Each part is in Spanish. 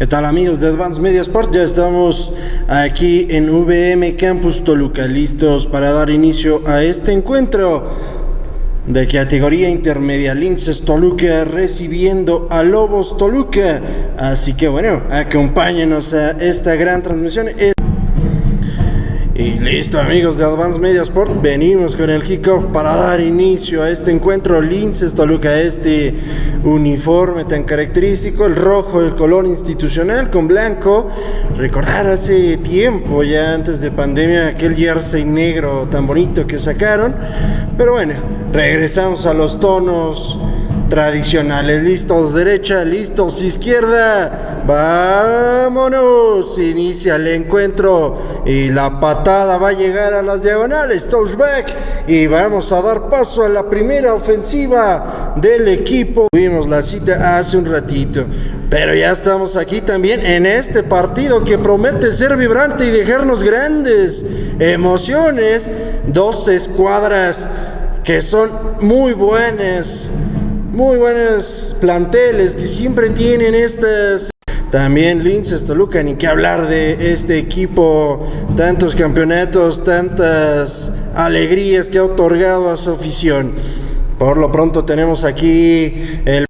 ¿Qué tal amigos de Advanced Media Sport? Ya estamos aquí en VM Campus Toluca, listos para dar inicio a este encuentro de categoría intermedia. Linces Toluca recibiendo a Lobos Toluca. Así que bueno, acompáñenos a esta gran transmisión. Y listo amigos de Advance Media Sport, venimos con el kickoff para dar inicio a este encuentro Linces Toluca, este uniforme tan característico, el rojo, el color institucional con blanco. Recordar hace tiempo, ya antes de pandemia, aquel jersey negro tan bonito que sacaron. Pero bueno, regresamos a los tonos tradicionales. Listos derecha, listos izquierda. Vámonos. Inicia el encuentro y la patada va a llegar a las diagonales. Touchback y vamos a dar paso a la primera ofensiva del equipo. Tuvimos la cita hace un ratito. Pero ya estamos aquí también en este partido que promete ser vibrante y dejarnos grandes emociones. Dos escuadras que son muy buenas muy buenos planteles que siempre tienen estas. También Linces Toluca, ni que hablar de este equipo, tantos campeonatos, tantas alegrías que ha otorgado a su afición. Por lo pronto tenemos aquí el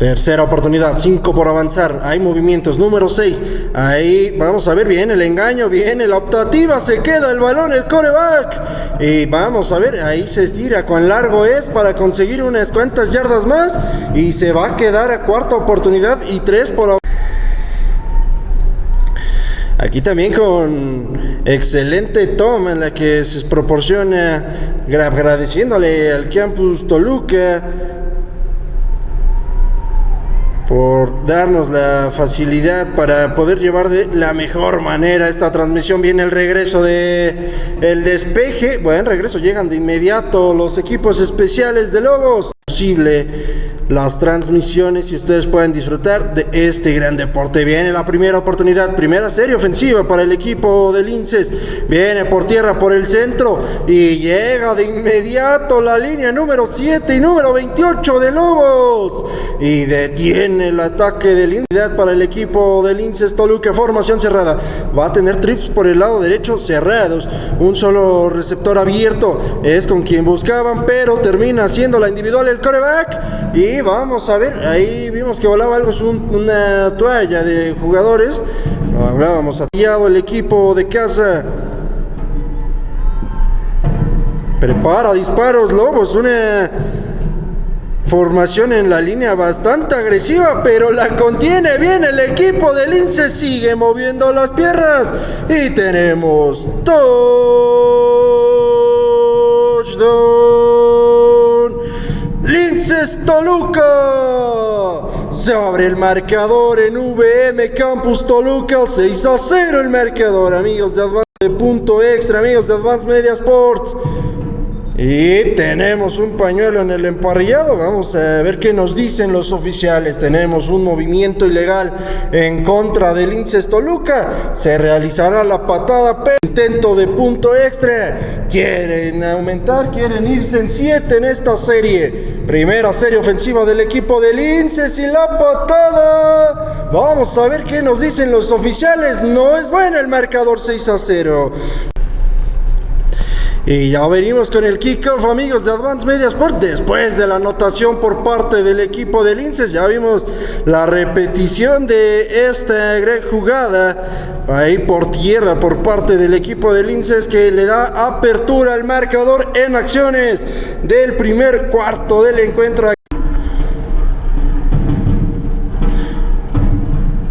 Tercera oportunidad, 5 por avanzar. Hay movimientos. Número 6. Ahí vamos a ver bien el engaño. Viene la optativa. Se queda el balón, el coreback. Y vamos a ver. Ahí se estira. Cuán largo es para conseguir unas cuantas yardas más. Y se va a quedar a cuarta oportunidad y 3 por Aquí también con excelente toma en la que se proporciona agradeciéndole al campus Toluca por darnos la facilidad para poder llevar de la mejor manera esta transmisión. Viene el regreso de el despeje. Bueno, regreso llegan de inmediato los equipos especiales de Lobos. Posible las transmisiones y ustedes pueden disfrutar de este gran deporte. Viene la primera oportunidad, primera serie ofensiva para el equipo de Linces. Viene por tierra por el centro y llega de inmediato la línea número 7 y número 28 de Lobos. Y detiene el ataque de Linces para el equipo de Linces Toluca. Formación cerrada. Va a tener trips por el lado derecho cerrados. Un solo receptor abierto es con quien buscaban, pero termina siendo la individual el coreback. Y vamos a ver, ahí vimos que volaba algo, es una toalla de jugadores. Hablábamos atillado el equipo de casa. Prepara disparos, Lobos, una formación en la línea bastante agresiva, pero la contiene bien el equipo del Lince, sigue moviendo las piernas y tenemos touchdown. Linces Toluca. Se abre el marcador en VM Campus Toluca. 6 a 0 el marcador, amigos de Advance. Punto extra, amigos de Advance Media Sports. Y tenemos un pañuelo en el emparrillado. Vamos a ver qué nos dicen los oficiales. Tenemos un movimiento ilegal en contra del Inces Toluca. Se realizará la patada, pero intento de punto extra. Quieren aumentar, quieren irse en 7 en esta serie. Primera serie ofensiva del equipo del Inces y la patada. Vamos a ver qué nos dicen los oficiales. No es bueno el marcador 6 a 0. Y ya venimos con el kickoff, amigos de Advance Media Sport. Después de la anotación por parte del equipo del Linces, ya vimos la repetición de esta gran jugada ahí por tierra por parte del equipo del Linces que le da apertura al marcador en acciones del primer cuarto del encuentro.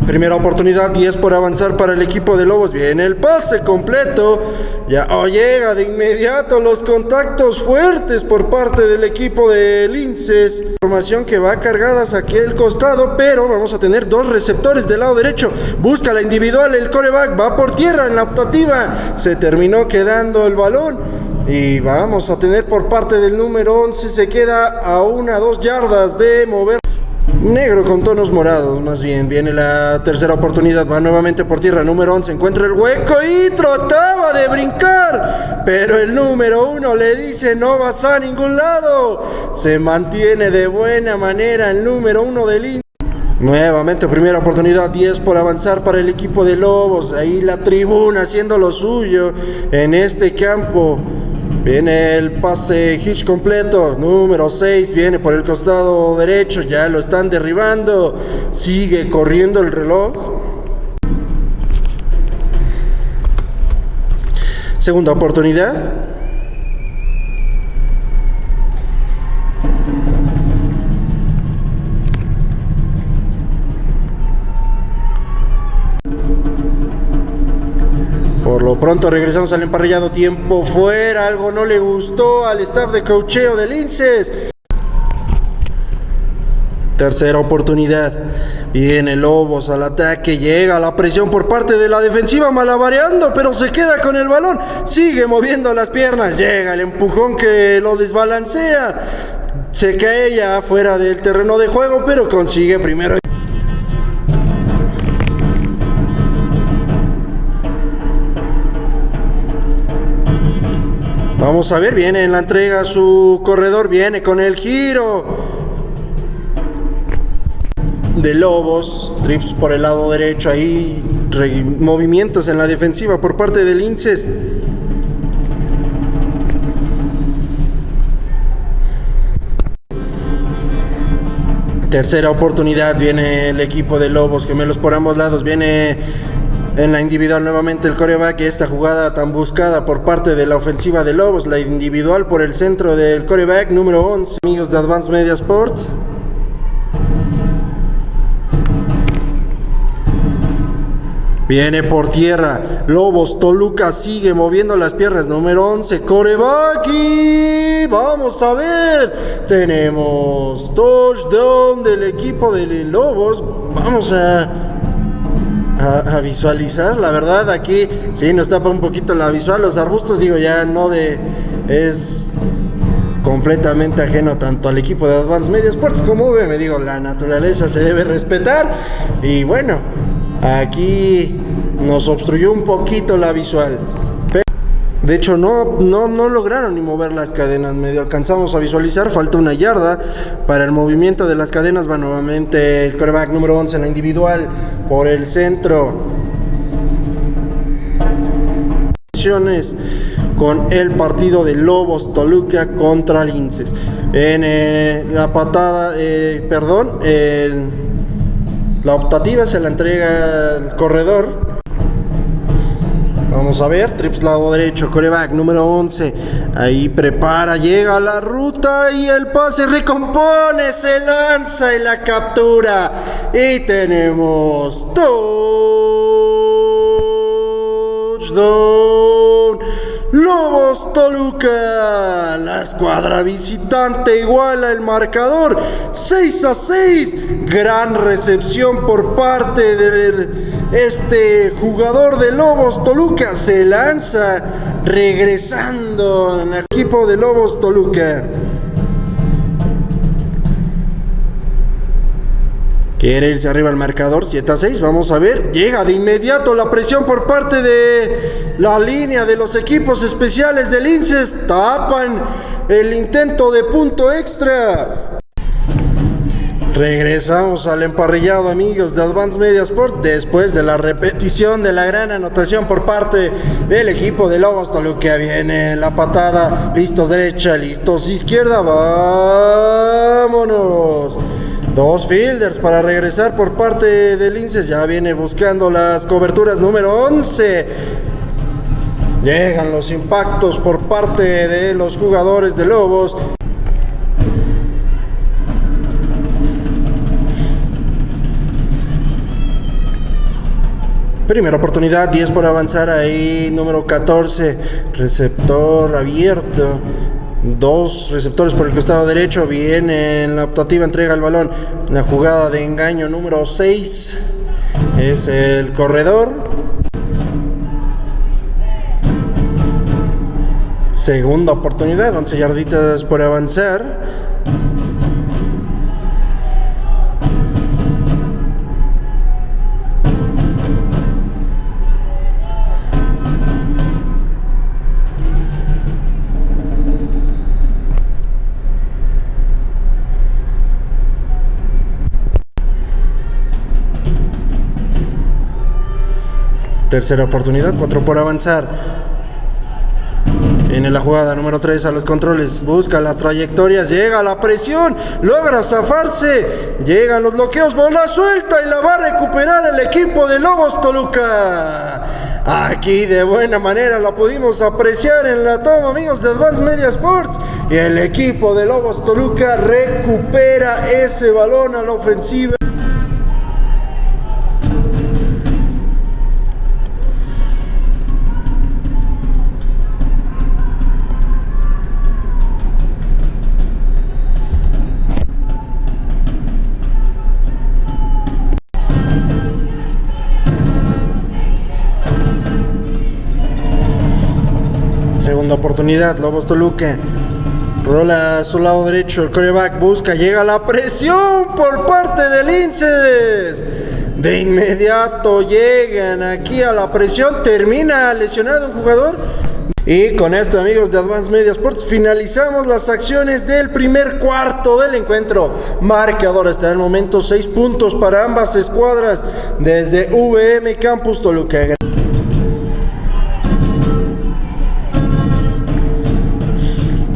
Primera oportunidad y es por avanzar para el equipo de Lobos. Viene el pase completo. Ya oh, llega de inmediato los contactos fuertes por parte del equipo de Linces. Formación que va cargada hacia aquel costado, pero vamos a tener dos receptores del lado derecho. Busca la individual, el coreback va por tierra en la optativa. Se terminó quedando el balón. Y vamos a tener por parte del número 11, se queda a una, dos yardas de mover. Negro con tonos morados, más bien. Viene la tercera oportunidad, va nuevamente por tierra. Número 11, encuentra el hueco y trataba de brincar. Pero el número 1 le dice no vas a ningún lado. Se mantiene de buena manera el número 1 del Inter. Nuevamente primera oportunidad, 10 por avanzar para el equipo de Lobos. Ahí la tribuna haciendo lo suyo en este campo. Viene el pase hitch completo, número 6, viene por el costado derecho, ya lo están derribando, sigue corriendo el reloj. Segunda oportunidad. Por lo pronto regresamos al emparrillado tiempo fuera, algo no le gustó al staff de cocheo del Linces. Tercera oportunidad. Viene Lobos al ataque. Llega la presión por parte de la defensiva malabareando, pero se queda con el balón. Sigue moviendo las piernas. Llega el empujón que lo desbalancea. Se cae ya fuera del terreno de juego, pero consigue primero. Vamos a ver, viene en la entrega su corredor, viene con el giro de Lobos, trips por el lado derecho, ahí movimientos en la defensiva por parte del Inces. Tercera oportunidad, viene el equipo de Lobos, gemelos por ambos lados, viene en la individual nuevamente el coreback, esta jugada tan buscada por parte de la ofensiva de Lobos, la individual por el centro del coreback número 11, amigos de Advanced Media Sports. Viene por tierra. Lobos, Toluca sigue moviendo las piernas. Número 11, coreback. Y vamos a ver. Tenemos touchdown del equipo de Lobos. Vamos a a, visualizar. La verdad, aquí sí nos tapa un poquito la visual. Los arbustos, digo, ya no de. Es completamente ajeno tanto al equipo de Advanced Media Sports como me digo, la naturaleza se debe respetar. Y bueno, aquí nos obstruyó un poquito la visual. De hecho, no, no, no lograron ni mover las cadenas. Medio alcanzamos a visualizar. Falta una yarda para el movimiento de las cadenas. Va nuevamente el quarterback número 11 en la individual por el centro. Con el partido de Lobos Toluca contra Linces. En eh, la patada, eh, perdón, la optativa se la entrega el corredor Vamos a ver, trips lado derecho, coreback número 11. Ahí prepara, llega a la ruta y el pase recompone, se lanza y la captura. Y tenemos touchdown. Lobos Toluca. La escuadra visitante iguala el marcador 6 a 6. Gran recepción por parte de este jugador de Lobos Toluca. Se lanza regresando el equipo de Lobos Toluca. Quiere irse arriba al marcador 7 a 6. Vamos a ver. Llega de inmediato la presión por parte de la línea de los equipos especiales del INSES. Tapan el intento de punto extra. Regresamos al emparrillado, amigos de Advanced Media Sport, después de la repetición de la gran anotación por parte del equipo de Lobos Toluca. Viene la patada, listos derecha, listos izquierda, vámonos. Dos fielders para regresar por parte de Linces. Ya viene buscando las coberturas número 11. Llegan los impactos por parte de los jugadores de Lobos. Primera oportunidad, 10 por avanzar ahí, número 14, receptor abierto. Dos receptores por el costado derecho. Viene en la optativa, entrega el balón. La jugada de engaño número 6 es el corredor. Segunda oportunidad, 11 yarditas por avanzar. Tercera oportunidad, cuatro por avanzar. En la jugada número 3 a los controles, busca las trayectorias, llega la presión, logra zafarse, llegan los bloqueos, bola suelta y la va a recuperar el equipo de Lobos Toluca. Aquí de buena manera la pudimos apreciar en la toma, amigos de Advance Media Sports. Y el equipo de Lobos Toluca recupera ese balón a la ofensiva. Segunda oportunidad, Lobos Toluca. Rola a su lado derecho, el coreback busca, llega la presión por parte del Inces. De inmediato llegan aquí a la presión, termina lesionado un jugador. Y con esto, amigos de Advance Media Sports, finalizamos las acciones del primer cuarto del encuentro. Marcador hasta el momento, 6 puntos para ambas escuadras desde VM Campus Toluca.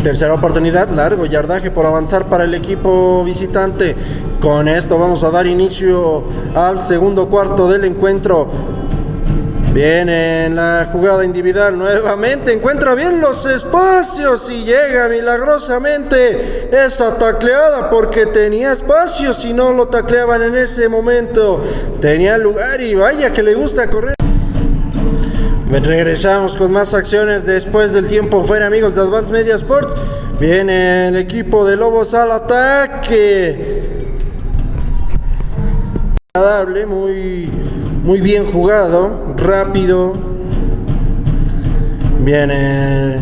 Tercera oportunidad, largo yardaje por avanzar para el equipo visitante. Con esto vamos a dar inicio al segundo cuarto del encuentro. Viene en la jugada individual nuevamente, encuentra bien los espacios y llega milagrosamente esa tacleada porque tenía espacios y no lo tacleaban en ese momento. Tenía lugar y vaya que le gusta correr. Regresamos con más acciones después del tiempo fuera, amigos de Advance Media Sports. Viene el equipo de Lobos al ataque. Agradable, muy, muy bien jugado, rápido. Viene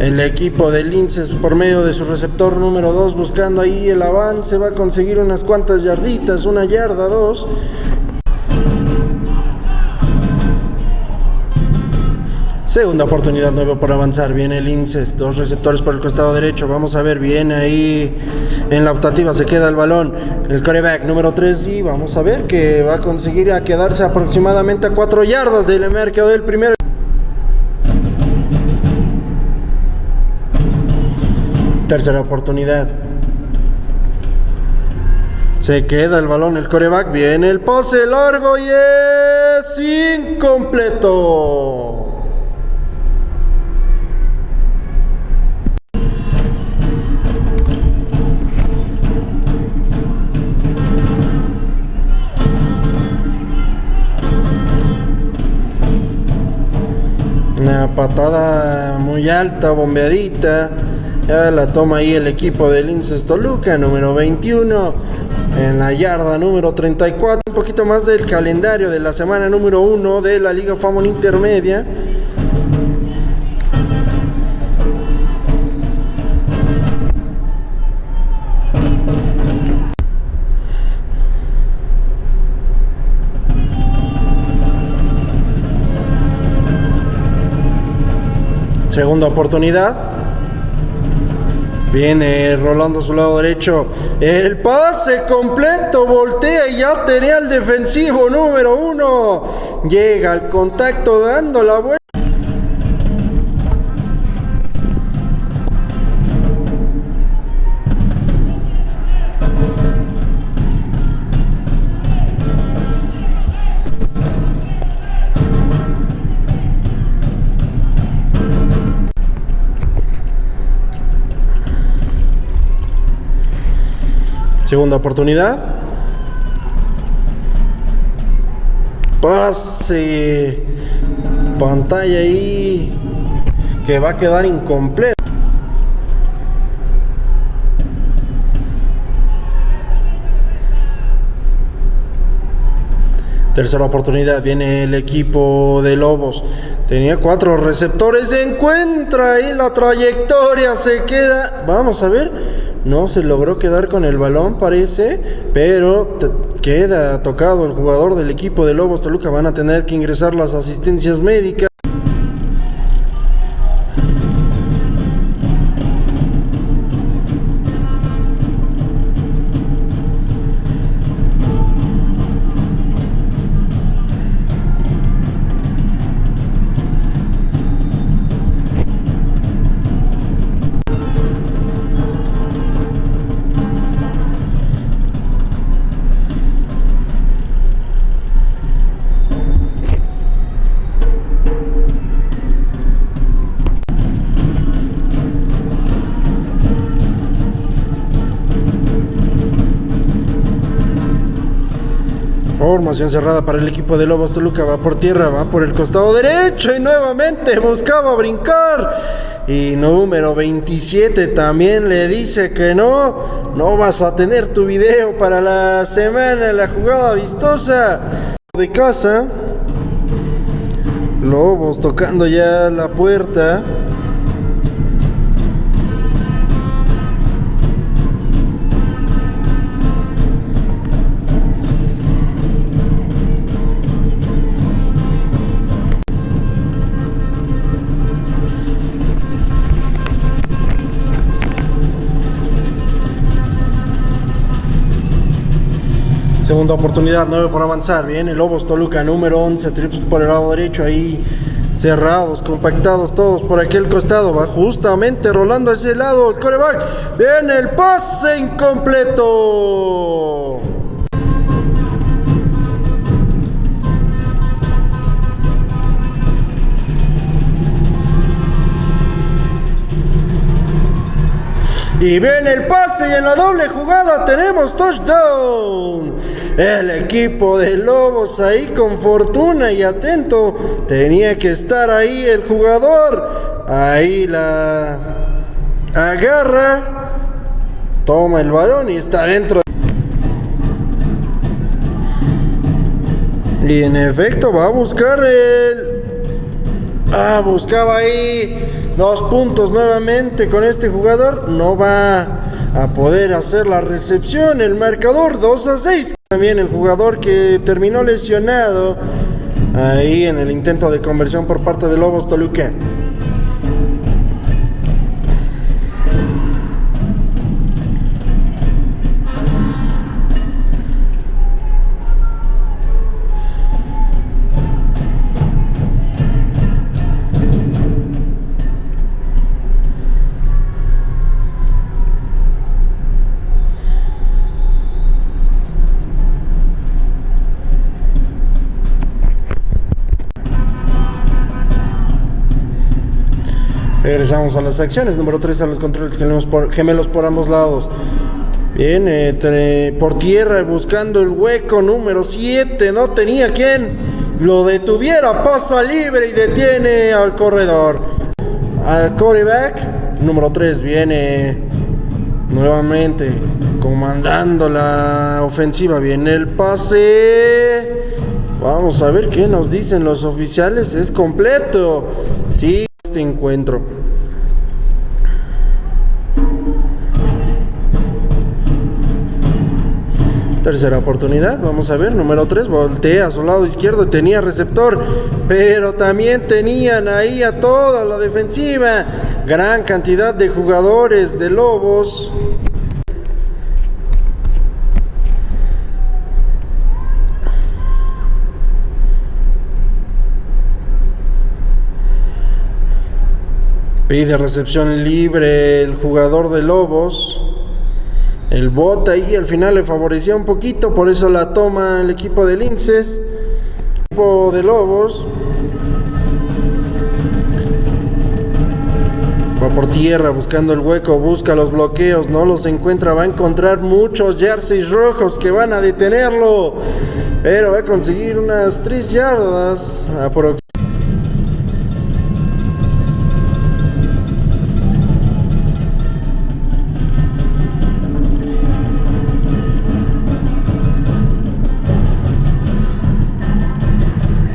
el equipo de Linces por medio de su receptor número 2 buscando ahí el avance. Va a conseguir unas cuantas yarditas, una yarda, dos. Segunda oportunidad nueva por avanzar. Viene el Inces, dos receptores por el costado derecho. Vamos a ver, viene ahí en la optativa, se queda el balón. El coreback número 3 y vamos a ver que va a conseguir a quedarse aproximadamente a 4 yardas del mercado del primero. Tercera oportunidad. Se queda el balón, el coreback. Viene el pase largo y es incompleto. Una patada muy alta, bombeadita. Ya la toma ahí el equipo del Linces Toluca, número 21. En la yarda número 34. Un poquito más del calendario de la semana número 1 de la Liga Famón Intermedia. Segunda oportunidad. Viene rolando su lado derecho. El pase completo. Voltea y ya tenía el defensivo número uno. Llega al contacto dando la vuelta. Segunda oportunidad. Pase. Pantalla ahí. Que va a quedar incompleto. Tercera oportunidad, viene el equipo de Lobos. Tenía cuatro receptores, se encuentra ahí la trayectoria, se queda. Vamos a ver, no se logró quedar con el balón, parece, pero queda tocado el jugador del equipo de Lobos Toluca. Van a tener que ingresar las asistencias médicas. Cerrada para el equipo de Lobos Toluca. Va por tierra, va por el costado derecho y nuevamente buscaba brincar. Y número 27 también le dice que no. No vas a tener tu video para la semana, la jugada vistosa de casa. Lobos tocando ya la puerta. Segunda oportunidad, 9 por avanzar. Viene Lobos Toluca, número 11. Trips por el lado derecho ahí. Cerrados, compactados todos por aquel costado. Va justamente rolando a ese lado el coreback. Viene el pase incompleto. Y viene el pase y en la doble jugada tenemos touchdown. El equipo de Lobos ahí con fortuna y atento. Tenía que estar ahí el jugador. Ahí la agarra. Toma el balón y está dentro. Y en efecto va a buscar el... Ah, buscaba ahí Dos puntos nuevamente con este jugador. No va a poder hacer la recepción. El marcador 2 a 6. También el jugador que terminó lesionado ahí en el intento de conversión por parte de Lobos Toluca. Regresamos a las acciones. Número 3 a los controles gemelos por, gemelos por ambos lados. Viene por tierra buscando el hueco número 7. No tenía quien lo detuviera. Pasa libre y detiene al corredor. Al quarterback. Número 3 viene nuevamente comandando la ofensiva. Viene el pase. Vamos a ver qué nos dicen los oficiales. Es completo. Sí este encuentro. Tercera oportunidad, vamos a ver, número 3, voltea a su lado izquierdo, tenía receptor, pero también tenían ahí a toda la defensiva, gran cantidad de jugadores de Lobos. Pide recepción libre el jugador de Lobos. El bot ahí al final le favorecía un poquito, por eso la toma el equipo de Linces. equipo de Lobos. Va por tierra buscando el hueco, busca los bloqueos, no los encuentra, va a encontrar muchos jerseys rojos que van a detenerlo, pero va a conseguir unas 3 yardas aproximadamente.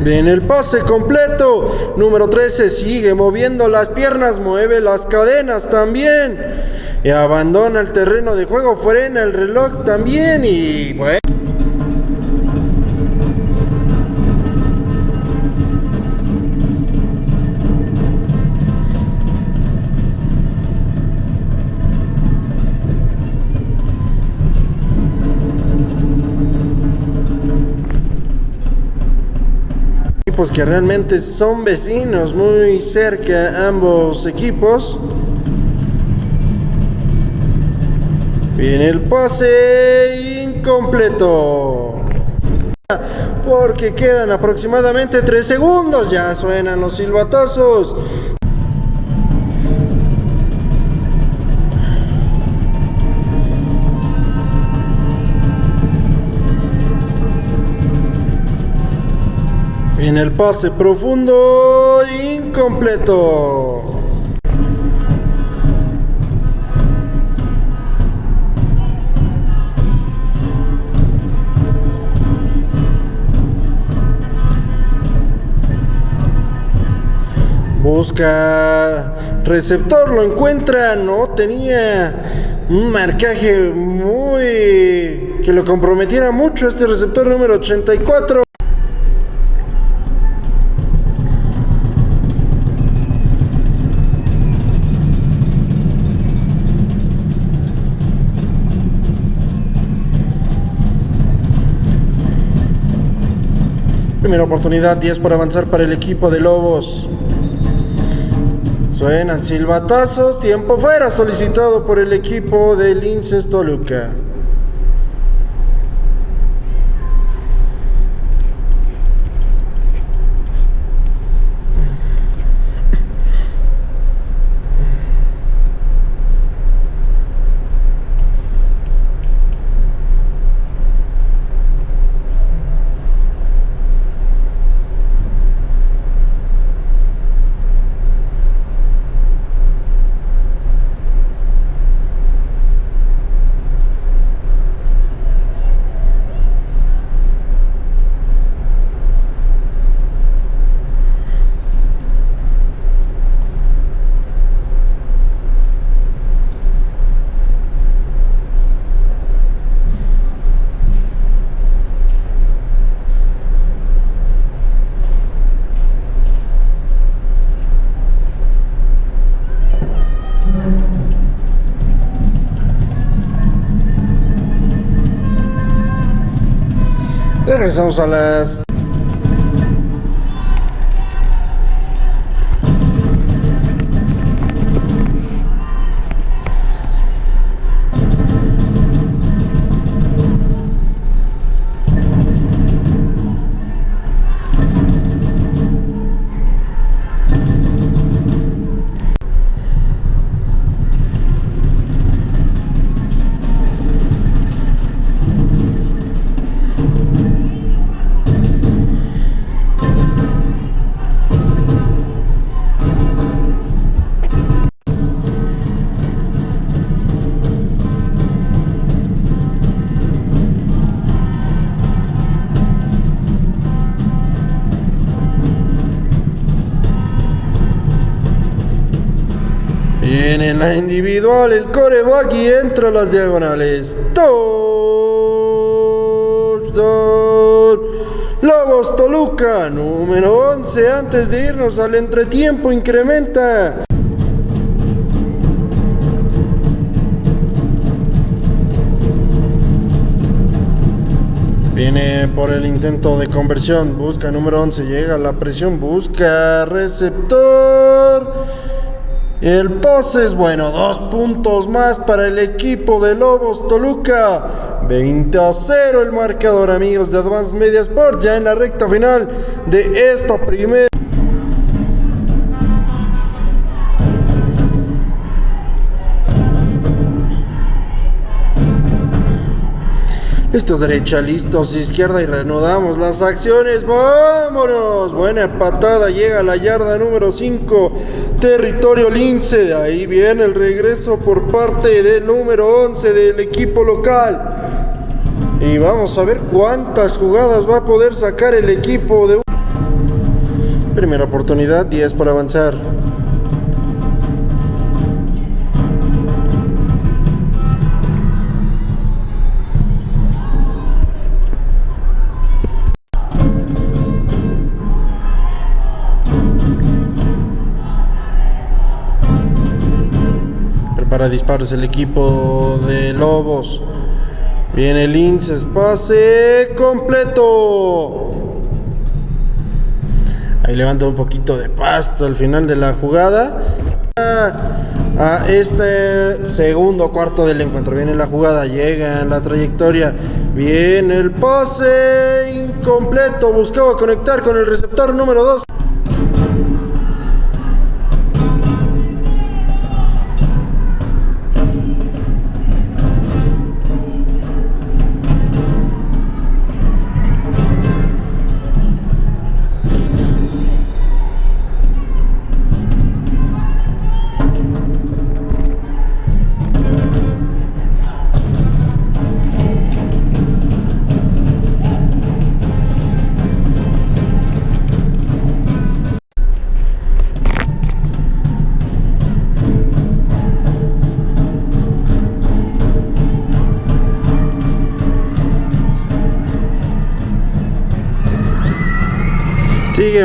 En el pase completo. Número 13 sigue moviendo las piernas, mueve las cadenas también. Y abandona el terreno de juego, frena el reloj también y bueno. Que realmente son vecinos, muy cerca ambos equipos. Viene el pase incompleto. Porque quedan aproximadamente 3 segundos. Ya suenan los silbatazos. Viene el pase profundo, incompleto. Busca receptor, lo encuentra, no tenía un marcaje muy que lo comprometiera mucho este receptor número 84. Primera oportunidad, 10 por avanzar para el equipo de Lobos. Suenan silbatazos, tiempo fuera solicitado por el equipo del Linces Toluca. Regresamos a las la individual el coreback y entra a las diagonales. Touchdown. Lobos Toluca, número 11. Antes de irnos al entretiempo, incrementa. Viene por el intento de conversión. Busca número 11. Llega la presión. Busca receptor. El pase es bueno, dos puntos más para el equipo de Lobos Toluca. 20 a 0 el marcador, amigos de Advance Media Sport, ya en la recta final de esta primera. Listos derecha, listos izquierda y reanudamos las acciones. ¡Vámonos! Buena patada, llega la yarda número 5, territorio lince. Ahí viene el regreso por parte del número 11 del equipo local. Y vamos a ver cuántas jugadas va a poder sacar el equipo de... Primera oportunidad, 10 para avanzar. Para disparos el equipo de Lobos. Viene Linces, pase completo. Ahí levanta un poquito de pasto al final de la jugada. A este segundo cuarto del encuentro. Viene la jugada, llega la trayectoria. Viene el pase incompleto. Buscaba conectar con el receptor número 2.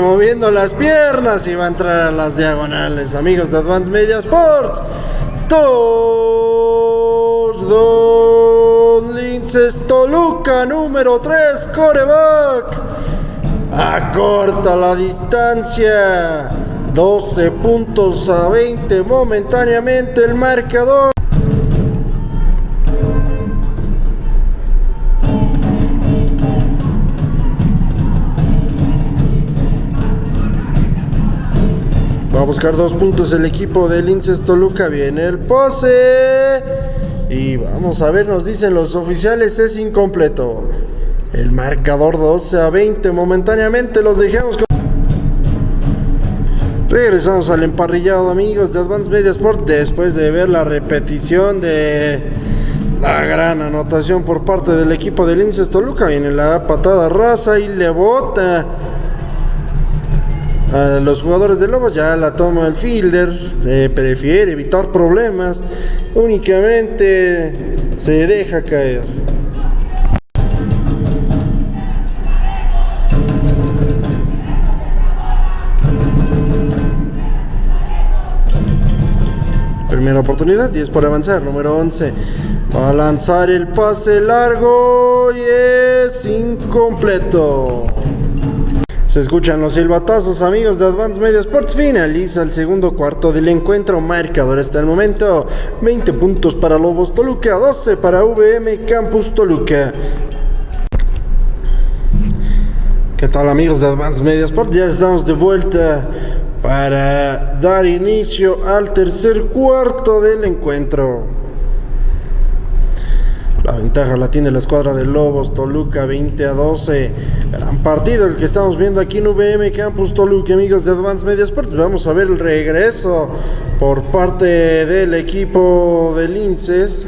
Moviendo las piernas y va a entrar a las diagonales. Amigos de Advance Media Sports. Don Linces Toluca, número 3, coreback. Acorta la distancia. 12 puntos a 20 momentáneamente el marcador. Buscar dos puntos el equipo del Linces Toluca. Viene el pose. Y vamos a ver, nos dicen los oficiales, es incompleto. El marcador 12 a 20 momentáneamente los dejamos con... Regresamos al emparrillado amigos de Advance Media Sport después de ver la repetición de la gran anotación por parte del equipo del Linces Toluca. Viene la patada raza y le bota a los jugadores de Lobos. Ya la toma el fielder, prefiere evitar problemas, únicamente se deja caer. Primera oportunidad y es por avanzar. Número 11. Va a lanzar el pase largo y es incompleto. Se escuchan los silbatazos, amigos de Advance Media Sports. Finaliza el segundo cuarto del encuentro. Marcador hasta el momento: 20 puntos para Lobos Toluca, 12 para VM Campus Toluca. ¿Qué tal, amigos de Advance Media Sports? Ya estamos de vuelta para dar inicio al tercer cuarto del encuentro. La ventaja la tiene la escuadra de Lobos, Toluca 20 a 12. Gran partido el que estamos viendo aquí en VM Campus Toluca, amigos de Advance Media Sports. Vamos a ver el regreso por parte del equipo de Linces.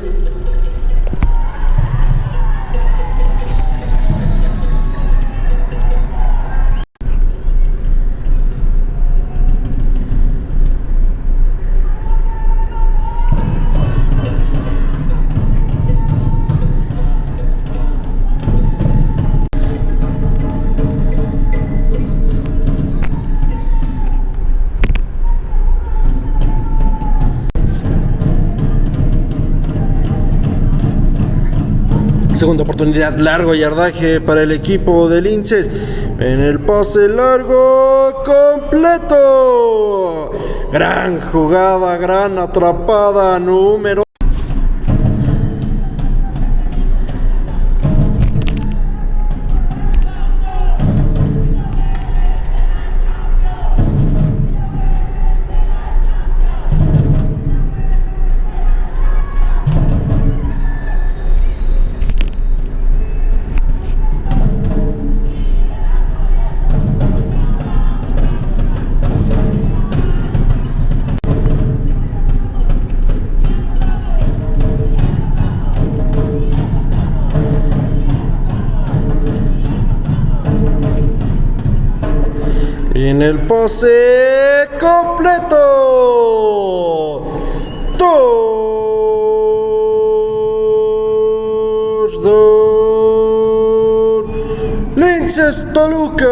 Segunda oportunidad, largo yardaje para el equipo de Linces. En el pase largo, completo. Gran jugada, gran atrapada, número. En el pase completo. Touchdown. Linces Toluca.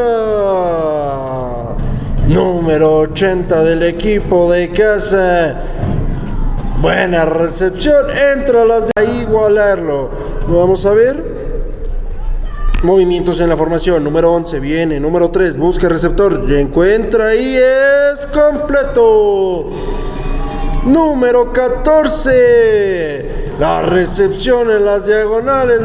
Número 80 del equipo de casa. Buena recepción. Entra las de igualarlo. Vamos a ver. Movimientos en la formación. Número 11 viene. Número 3 busca receptor. Encuentra y es completo. Número 14. La recepción en las diagonales.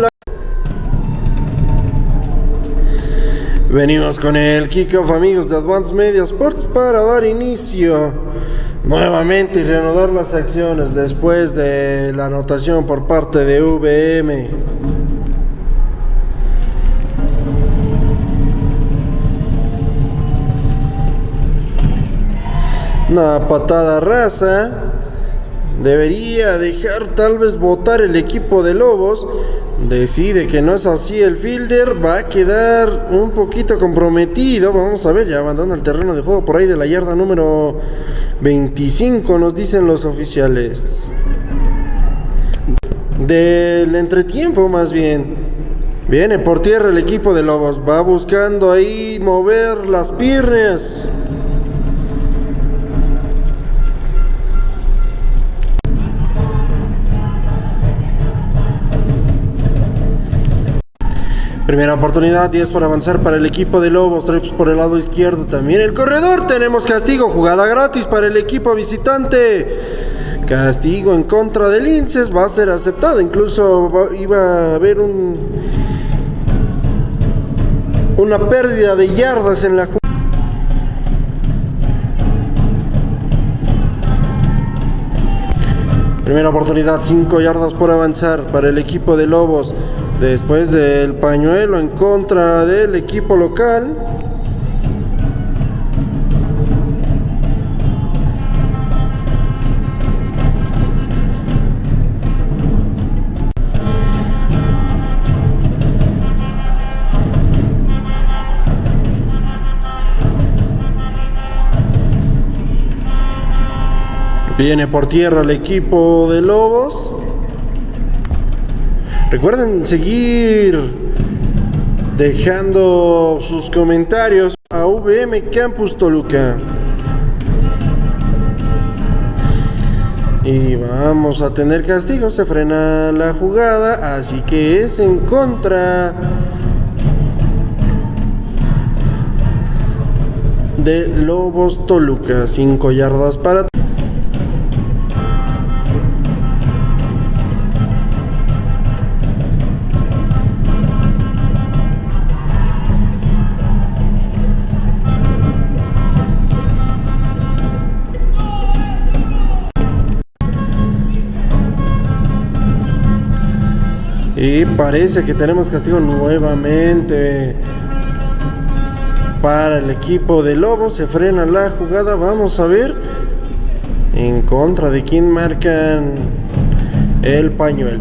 Venimos con el kickoff, amigos de Advance Media Sports, para dar inicio nuevamente y reanudar las acciones después de la anotación por parte de VM. Una patada raza. Debería dejar tal vez votar el equipo de Lobos. Decide que no es así el fielder. Va a quedar un poquito comprometido. Vamos a ver, ya abandona el terreno de juego por ahí de la yarda número 25, nos dicen los oficiales. Del entretiempo más bien. Viene por tierra el equipo de Lobos. Va buscando ahí mover las piernas. Primera oportunidad, 10 por avanzar para el equipo de Lobos, Trips por el lado izquierdo también. El corredor, tenemos castigo, jugada gratis para el equipo visitante. Castigo en contra del Linces va a ser aceptado. Incluso iba a haber un, una pérdida de yardas en la jugada. Primera oportunidad, 5 yardas por avanzar para el equipo de Lobos. Después del pañuelo en contra del equipo local. Viene por tierra el equipo de Lobos. Recuerden seguir dejando sus comentarios a VM Campus Toluca. Y vamos a tener castigo, se frena la jugada, así que es en contra de Lobos Toluca. 5 yardas para... Y parece que tenemos castigo nuevamente para el equipo de Lobos. Se frena la jugada. Vamos a ver en contra de quién marcan el pañuelo.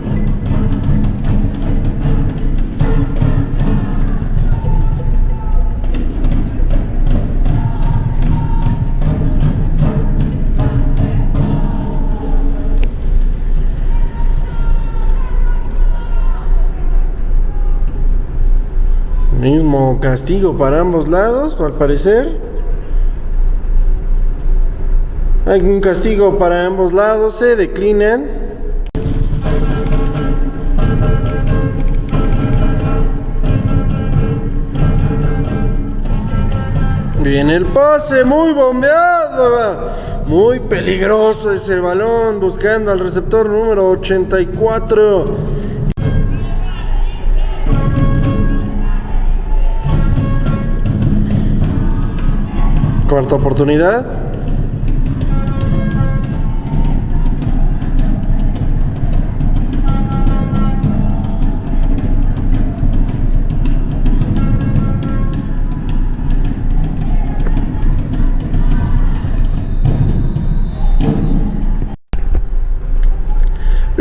Mismo castigo para ambos lados, al parecer. Hay un castigo para ambos lados, se declinan. Viene el pase, muy bombeado. Muy peligroso ese balón, buscando al receptor número 84. Cuarta oportunidad.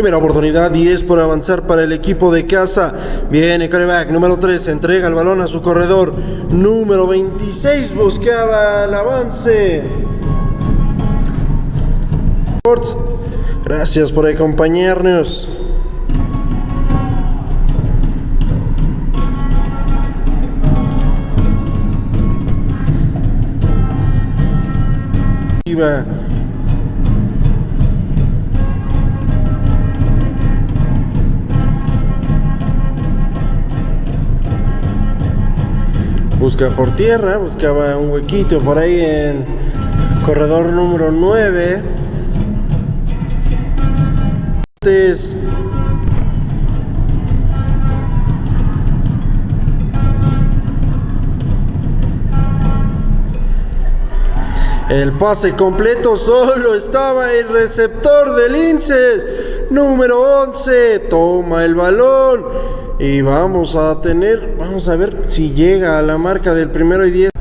Primera oportunidad, 10 por avanzar para el equipo de casa. Viene coreback número 3, entrega el balón a su corredor. Número 26 buscaba el avance. Gracias por acompañarnos. Busca por tierra, buscaba un huequito por ahí en corredor número 9. El pase completo solo estaba el receptor del Inces. Número 11. Toma el balón. Y vamos a tener, vamos a ver si llega a la marca del primero y diez.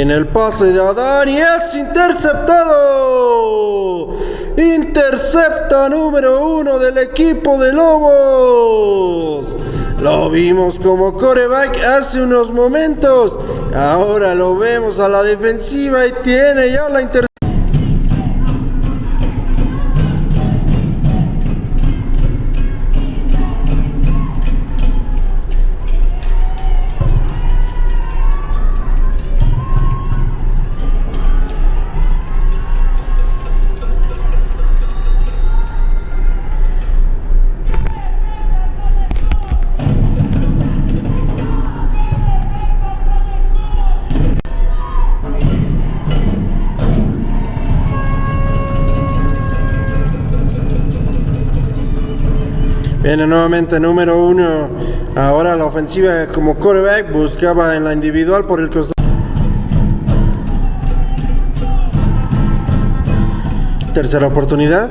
en el pase de Adán y es interceptado. Intercepta número uno del equipo de Lobos. Lo vimos como coreback hace unos momentos. Ahora lo vemos a la defensiva y tiene ya la intercepción. Viene nuevamente número uno. Ahora la ofensiva como quarterback buscaba en la individual por el costado. Tercera oportunidad.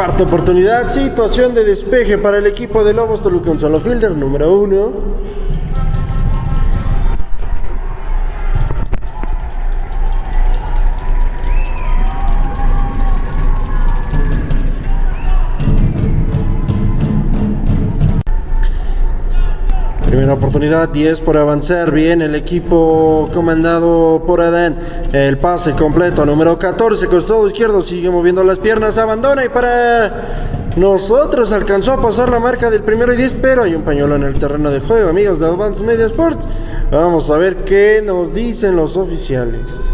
Cuarta oportunidad, situación de despeje para el equipo de Lobos Toluca, un solo fielder, número uno. Primera oportunidad, 10 por avanzar. Bien, el equipo comandado por Adán. El pase completo, número 14, costado izquierdo. Sigue moviendo las piernas, abandona y para nosotros alcanzó a pasar la marca del primero y 10, pero hay un pañuelo en el terreno de juego, amigos de Advance Media Sports. Vamos a ver qué nos dicen los oficiales.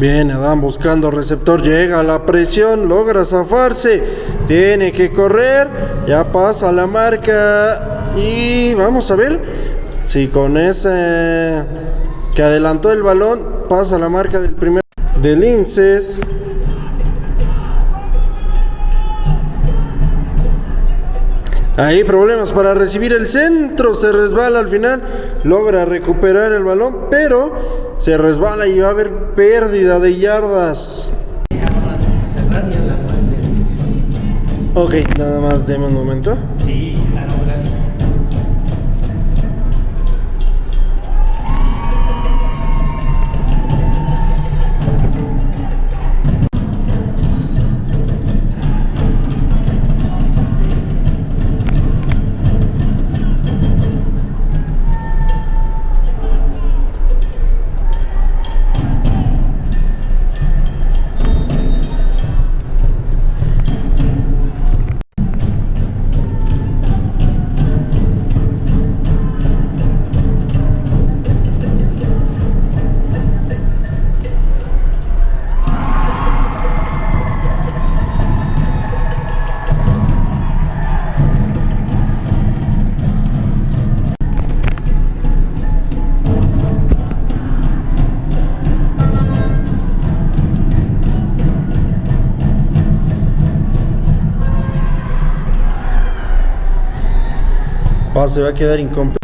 Bien, Adán buscando receptor, llega la presión, logra zafarse, tiene que correr, ya pasa la marca y vamos a ver si con ese que adelantó el balón pasa la marca del primer de Linces. Ahí problemas para recibir el centro, se resbala al final, logra recuperar el balón, pero se resbala y va a haber pérdida de yardas. Ok, nada más deme un momento. Pase va a quedar incompleto.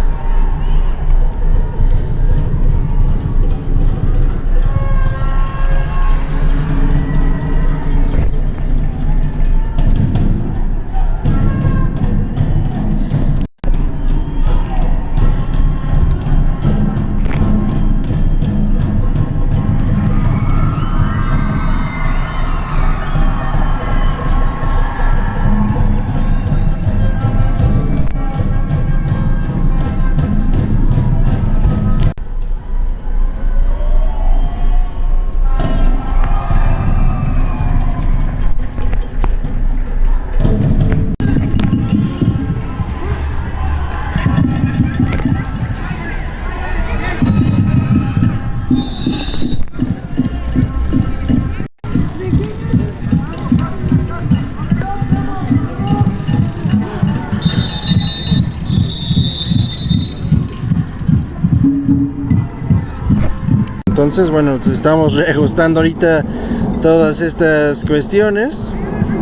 Bueno, estamos reajustando ahorita todas estas cuestiones.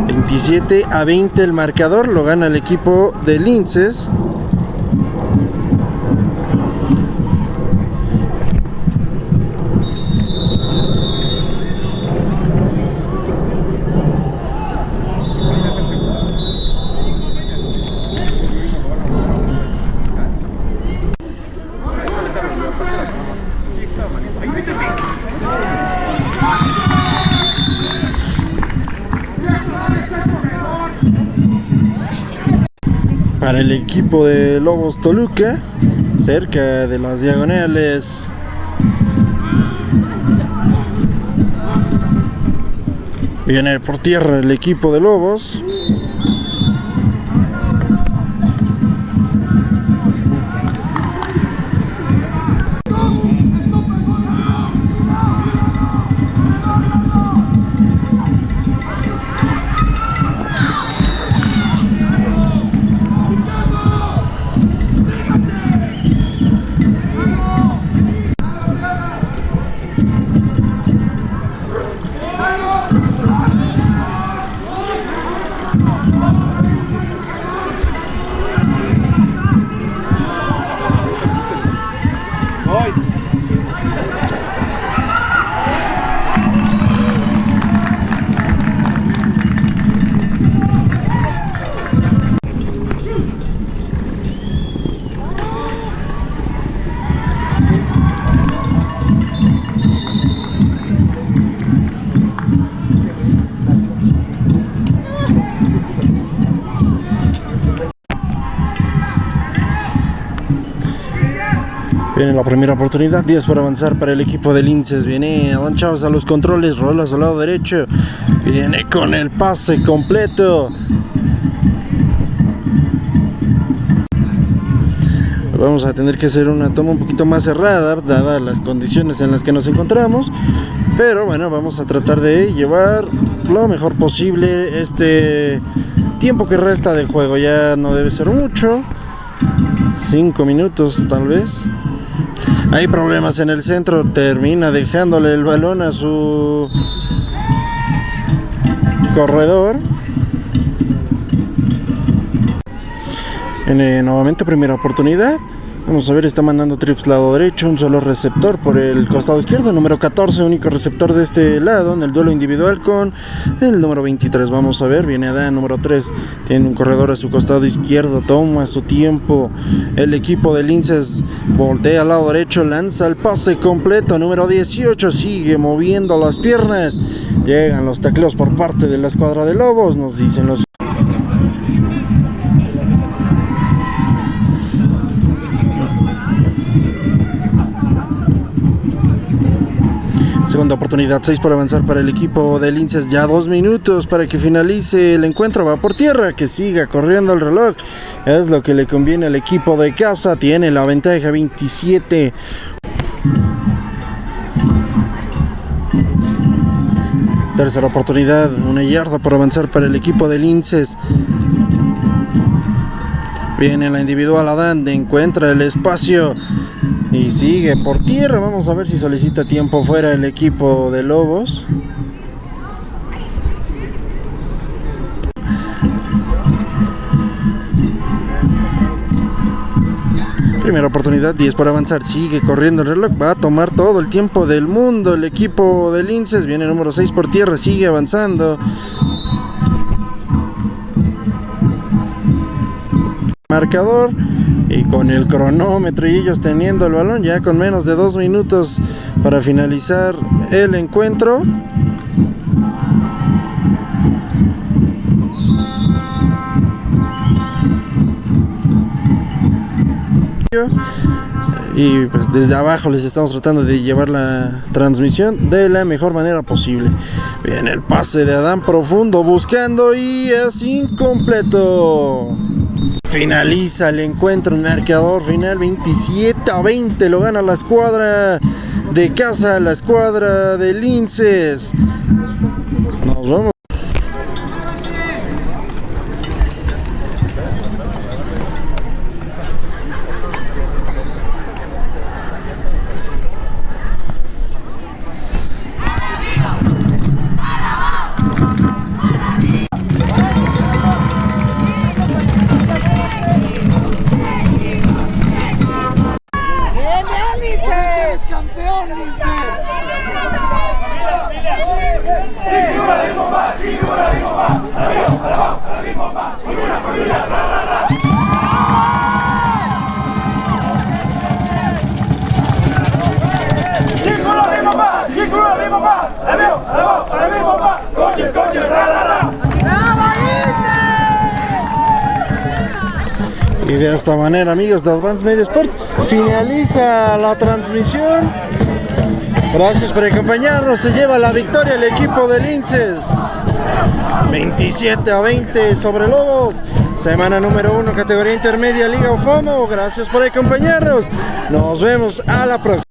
27 a 20 el marcador, lo gana el equipo de Linces. Equipo de Lobos Toluca, cerca de las diagonales. Viene por tierra el equipo de Lobos. Viene la primera oportunidad, 10 para avanzar para el equipo de Linces. Viene Adán Chávez a los controles, rola a su lado derecho. Viene con el pase completo. Vamos a tener que hacer una toma un poquito más cerrada, dadas las condiciones en las que nos encontramos. Pero bueno, vamos a tratar de llevar lo mejor posible este tiempo que resta de juego. Ya no debe ser mucho. 5 minutos tal vez. Hay problemas en el centro, termina dejándole el balón a su corredor. En, eh, nuevamente primera oportunidad. Vamos a ver, está mandando trips lado derecho, un solo receptor por el costado izquierdo, número 14, único receptor de este lado en el duelo individual con el número 23. Vamos a ver, viene Adán, número 3, tiene un corredor a su costado izquierdo, toma su tiempo. El equipo de Linces voltea al lado derecho, lanza el pase completo, número 18, sigue moviendo las piernas. Llegan los tacleos por parte de la escuadra de Lobos, nos dicen los Segunda oportunidad, 6 por avanzar para el equipo de Linces. Ya dos minutos para que finalice el encuentro. Va por tierra, que siga corriendo el reloj. Es lo que le conviene al equipo de casa. Tiene la ventaja 27. Tercera oportunidad, una yarda por avanzar para el equipo de Linces. Viene la individual Adán, encuentra el espacio y sigue por tierra. Vamos a ver si solicita tiempo fuera el equipo de Lobos. Primera oportunidad, 10 para avanzar. Sigue corriendo el reloj. Va a tomar todo el tiempo del mundo. El equipo de Linces viene número 6 por tierra. Sigue avanzando. Marcador y con el cronómetro y ellos teniendo el balón ya con menos de dos minutos para finalizar el encuentro y pues desde abajo les estamos tratando de llevar la transmisión de la mejor manera posible. Bien, el pase de Adán profundo buscando y es incompleto. Finaliza el encuentro, un marcador final 27 a 20, lo gana la escuadra de casa, la escuadra de Linces. Amigos de Advance Media Sport, finaliza la transmisión. Gracias por acompañarnos. Se lleva la victoria el equipo de Linces. 27 a 20 sobre Lobos. Semana número 1, categoría intermedia, Liga UFOMO. Gracias por acompañarnos. Nos vemos a la próxima.